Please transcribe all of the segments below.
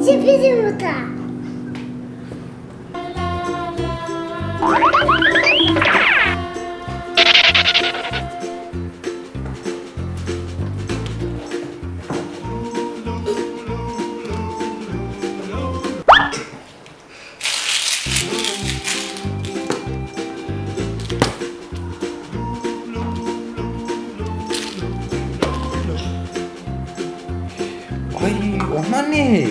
씹히지 못하 어이 어머니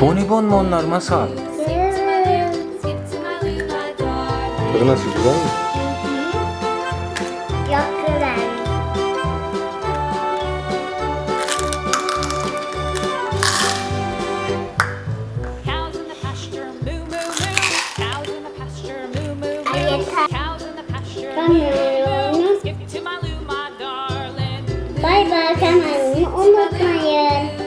Bonibon mu masal? Tadı nasıl güzel mi? Çok Bye bye, kanalımı unutmayın.